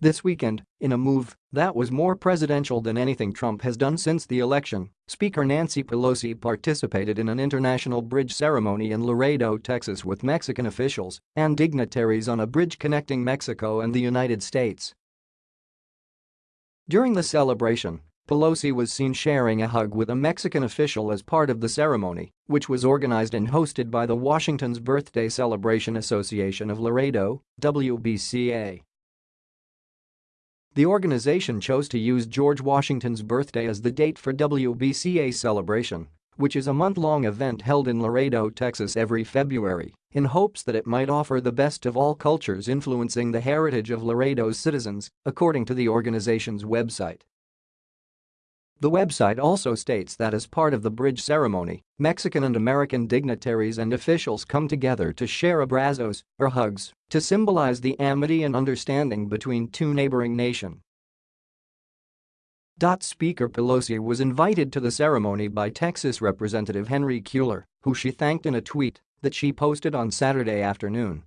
This weekend, in a move that was more presidential than anything Trump has done since the election, Speaker Nancy Pelosi participated in an international bridge ceremony in Laredo, Texas with Mexican officials and dignitaries on a bridge connecting Mexico and the United States. During the celebration, Pelosi was seen sharing a hug with a Mexican official as part of the ceremony, which was organized and hosted by the Washington's Birthday Celebration Association of Laredo, WBCA. The organization chose to use George Washington's birthday as the date for WBCA celebration, which is a month-long event held in Laredo, Texas every February, in hopes that it might offer the best of all cultures influencing the heritage of Laredo's citizens, according to the organization's website. The website also states that as part of the bridge ceremony, Mexican and American dignitaries and officials come together to share abrazos, or hugs, to symbolize the amity and understanding between two neighboring nations. Speaker Pelosi was invited to the ceremony by Texas Representative Henry Cuellar, who she thanked in a tweet that she posted on Saturday afternoon